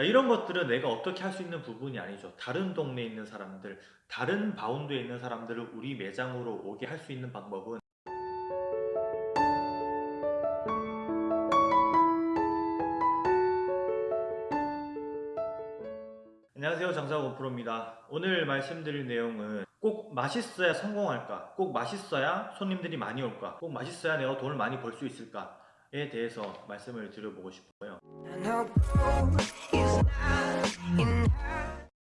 자, 이런 것들은 내가 어떻게 할 수 있는 부분이 아니죠. 다른 동네에 있는 사람들, 다른 바운드에 있는 사람들을 우리 매장으로 오게 할 수 있는 방법은 안녕하세요. 장사고 프로입니다. 오늘 말씀드릴 내용은 꼭 맛있어야 성공할까? 꼭 맛있어야 손님들이 많이 올까? 꼭 맛있어야 내가 돈을 많이 벌 수 있을까 에 대해서 말씀을 드려보고 싶어요.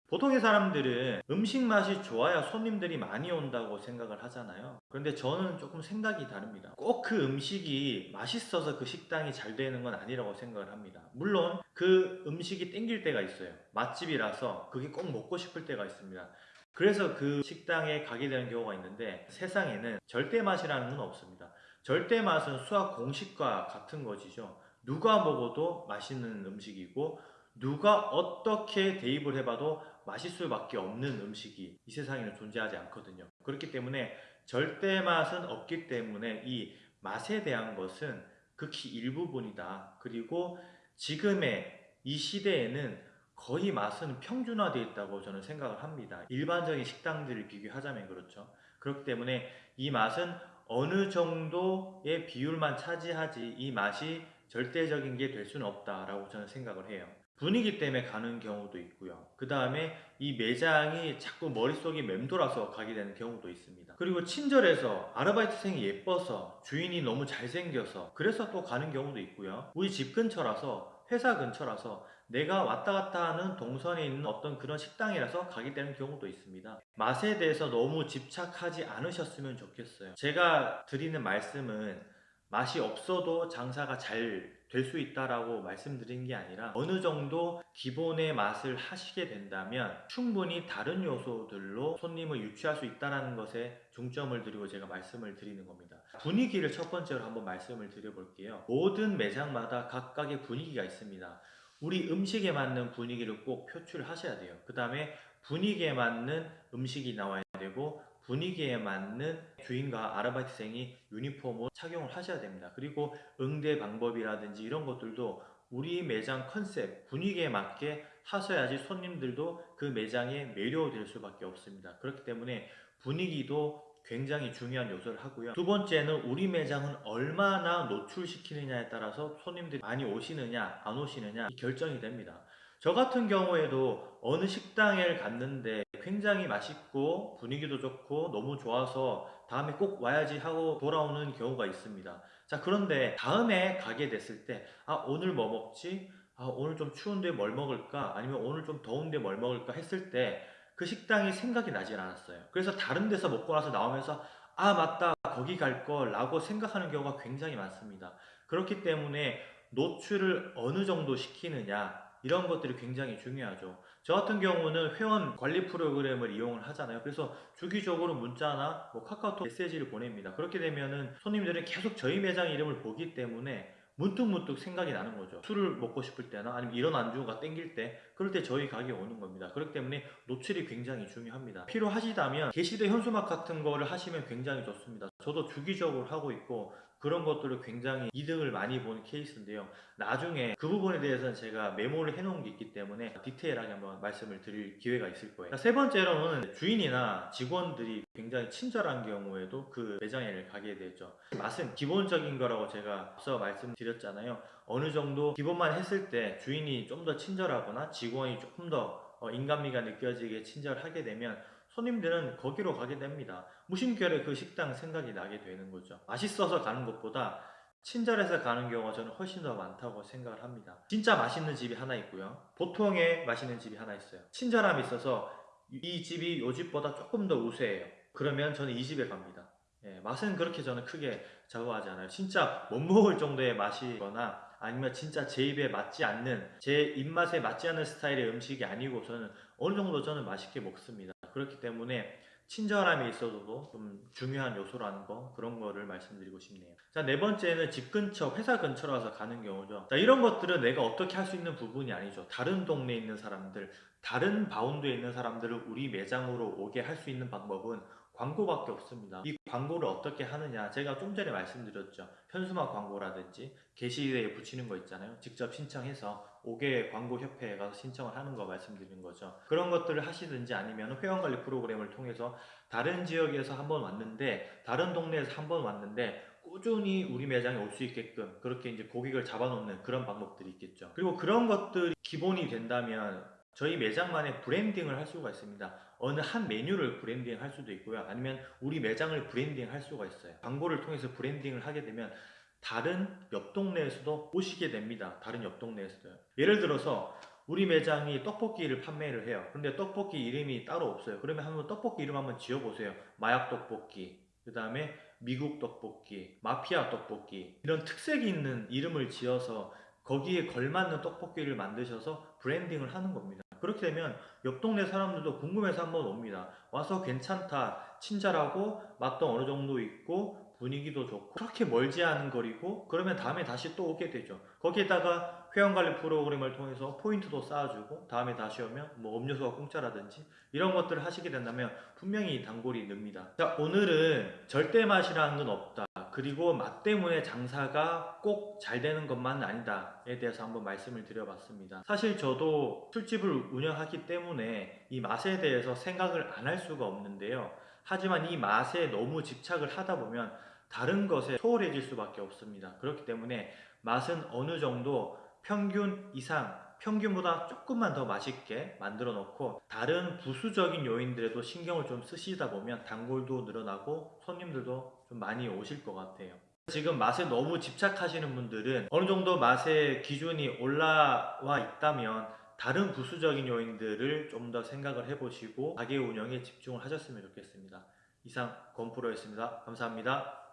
보통의 사람들은 음식 맛이 좋아야 손님들이 많이 온다고 생각을 하잖아요. 그런데 저는 조금 생각이 다릅니다. 꼭 그 음식이 맛있어서 그 식당이 잘 되는 건 아니라고 생각을 합니다. 물론 그 음식이 땡길 때가 있어요. 맛집이라서 그게 꼭 먹고 싶을 때가 있습니다. 그래서 그 식당에 가게 되는 경우가 있는데 세상에는 절대 맛이라는 건 없습니다 절대 맛은 수학 공식과 같은 것이죠. 누가 먹어도 맛있는 음식이고 누가 어떻게 대입을 해봐도 맛있을 수밖에 없는 음식이 이 세상에는 존재하지 않거든요. 그렇기 때문에 절대 맛은 없기 때문에 이 맛에 대한 것은 극히 일부분이다. 그리고 지금의 이 시대에는 거의 맛은 평준화되어 있다고 저는 생각을 합니다. 일반적인 식당들을 비교하자면 그렇죠. 그렇기 때문에 이 맛은 어느 정도의 비율만 차지하지 이 맛이 절대적인 게 될 수는 없다라고 저는 생각을 해요. 분위기 때문에 가는 경우도 있고요. 그 다음에 이 매장이 자꾸 머릿속이 맴돌아서 가게 되는 경우도 있습니다. 그리고 친절해서 아르바이트생이 예뻐서 주인이 너무 잘생겨서 그래서 또 가는 경우도 있고요. 우리 집 근처라서 회사 근처라서 내가 왔다 갔다 하는 동선에 있는 어떤 그런 식당이라서 가게 되는 경우도 있습니다. 맛에 대해서 너무 집착하지 않으셨으면 좋겠어요. 제가 드리는 말씀은 맛이 없어도 장사가 잘 될 수 있다라고 말씀드린 게 아니라 어느 정도 기본의 맛을 하시게 된다면 충분히 다른 요소들로 손님을 유치할 수 있다는 것에 중점을 드리고 제가 말씀을 드리는 겁니다 분위기를 첫 번째로 한번 말씀을 드려볼게요 모든 매장마다 각각의 분위기가 있습니다 우리 음식에 맞는 분위기를 꼭 표출하셔야 돼요 그 다음에 분위기에 맞는 음식이 나와야 되고 분위기에 맞는 주인과 아르바이트생이 유니폼을 착용을 하셔야 됩니다. 그리고 응대 방법이라든지 이런 것들도 우리 매장 컨셉, 분위기에 맞게 하셔야지 손님들도 그 매장에 매료될 수밖에 없습니다. 그렇기 때문에 분위기도 굉장히 중요한 요소를 하고요. 두 번째는 우리 매장은 얼마나 노출시키느냐에 따라서 손님들이 많이 오시느냐 안 오시느냐 결정이 됩니다. 저 같은 경우에도 어느 식당에 갔는데 굉장히 맛있고 분위기도 좋고 너무 좋아서 다음에 꼭 와야지 하고 돌아오는 경우가 있습니다 자 그런데 다음에 가게 됐을 때 아 오늘 뭐 먹지? 아 오늘 좀 추운데 뭘 먹을까? 아니면 오늘 좀 더운데 뭘 먹을까? 했을 때 그 식당이 생각이 나질 않았어요. 그래서 다른 데서 먹고 나서 나오면서 아 맞다. 거기 갈걸 라고 생각하는 경우가 굉장히 많습니다. 그렇기 때문에 노출을 어느 정도 시키느냐 이런 것들이 굉장히 중요하죠. 저 같은 경우는 회원 관리 프로그램을 이용을 하잖아요. 그래서 주기적으로 문자나 뭐 카카오톡 메시지를 보냅니다. 그렇게 되면은 손님들은 계속 저희 매장 이름을 보기 때문에 문득문득 생각이 나는 거죠. 술을 먹고 싶을 때나 아니면 이런 안주가 땡길 때 그럴 때 저희 가게에 오는 겁니다. 그렇기 때문에 노출이 굉장히 중요합니다. 필요하시다면 게시대 현수막 같은 거를 하시면 굉장히 좋습니다. 저도 주기적으로 하고 있고 그런 것들을 굉장히 이득을 많이 보는 케이스인데요. 나중에 그 부분에 대해서는 제가 메모를 해놓은 게 있기 때문에 디테일하게 한번 말씀을 드릴 기회가 있을 거예요. 세 번째로는 주인이나 직원들이 굉장히 친절한 경우에도 그 매장에 가게 되죠. 맛은 기본적인 거라고 제가 앞서 말씀드렸잖아요. 어느 정도 기본만 했을 때 주인이 좀 더 친절하거나 직원이 조금 더 어, 인간미가 느껴지게 친절하게 되면 손님들은 거기로 가게 됩니다. 무심결에 그 식당 생각이 나게 되는 거죠. 맛있어서 가는 것보다 친절해서 가는 경우가 저는 훨씬 더 많다고 생각을 합니다. 진짜 맛있는 집이 하나 있고요. 보통의 맛있는 집이 하나 있어요. 친절함이 있어서 이 집이 요 집보다 조금 더 우세해요. 그러면 저는 이 집에 갑니다. 예, 맛은 그렇게 저는 크게 좌우하지 않아요. 진짜 못 먹을 정도의 맛이거나 아니면 진짜 제 입에 맞지 않는 제 입맛에 맞지 않는 스타일의 음식이 아니고서는 어느 정도 저는 맛있게 먹습니다. 그렇기 때문에 친절함이 있어도 좀 중요한 요소라는 거 그런 거를 말씀드리고 싶네요. 자 네 번째는 집 근처 회사 근처라서 가는 경우죠. 자 이런 것들은 내가 어떻게 할 수 있는 부분이 아니죠. 다른 동네에 있는 사람들 다른 바운드에 있는 사람들을 우리 매장으로 오게 할 수 있는 방법은 광고밖에 없습니다. 이 광고를 어떻게 하느냐 제가 좀 전에 말씀드렸죠. 현수막 광고라든지 게시대에 붙이는 거 있잖아요. 직접 신청해서 5개 광고협회에 가서 신청을 하는 거 말씀드리는 거죠. 그런 것들을 하시든지 아니면 회원관리 프로그램을 통해서 다른 지역에서 한번 왔는데 다른 동네에서 한번 왔는데 꾸준히 우리 매장에 올 수 있게끔 그렇게 이제 고객을 잡아놓는 그런 방법들이 있겠죠. 그리고 그런 것들이 기본이 된다면 저희 매장만의 branding을 할 수가 있습니다. 어느 한 메뉴를 브랜딩 할 수도 있고요. 아니면 우리 매장을 브랜딩 할 수가 있어요. 광고를 통해서 branding을 하게 되면 다른 옆 동네에서도 오시게 됩니다. 다른 옆 동네에서도요. 예를 들어서 우리 매장이 떡볶이를 판매를 해요. 근데 떡볶이 이름이 따로 없어요. 그러면 한번 떡볶이 이름 한번 지어보세요. 마약 떡볶이, 그 다음에 미국 떡볶이, 마피아 떡볶이 이런 특색이 있는 이름을 지어서 거기에 걸맞는 떡볶이를 만드셔서 브랜딩을 하는 겁니다. 그렇게 되면 옆 동네 사람들도 궁금해서 한번 옵니다. 와서 괜찮다, 친절하고 맛도 어느 정도 있고 분위기도 좋고 그렇게 멀지 않은 거리고 그러면 다음에 다시 또 오게 되죠. 거기에다가 회원관리 프로그램을 통해서 포인트도 쌓아주고 다음에 다시 오면 뭐 음료수가 공짜라든지 이런 것들을 하시게 된다면 분명히 단골이 늡니다. 자 오늘은 절대 맛이라는 건 없다. 그리고 맛 때문에 장사가 꼭 잘 되는 것만은 아니다에 대해서 한번 말씀을 드려봤습니다. 사실 저도 술집을 운영하기 때문에 이 맛에 대해서 생각을 안 할 수가 없는데요. 하지만 이 맛에 너무 집착을 하다 보면 다른 것에 소홀해질 수밖에 없습니다. 그렇기 때문에 맛은 어느 정도 평균 이상, 평균보다 조금만 더 맛있게 만들어 놓고 다른 부수적인 요인들에도 신경을 좀 쓰시다 보면 단골도 늘어나고 손님들도 좀 많이 오실 것 같아요. 지금 맛에 너무 집착하시는 분들은 어느 정도 맛의 기준이 올라와 있다면 다른 부수적인 요인들을 좀 더 생각을 해보시고 가게 운영에 집중을 하셨으면 좋겠습니다. 이상 건프로였습니다. 감사합니다.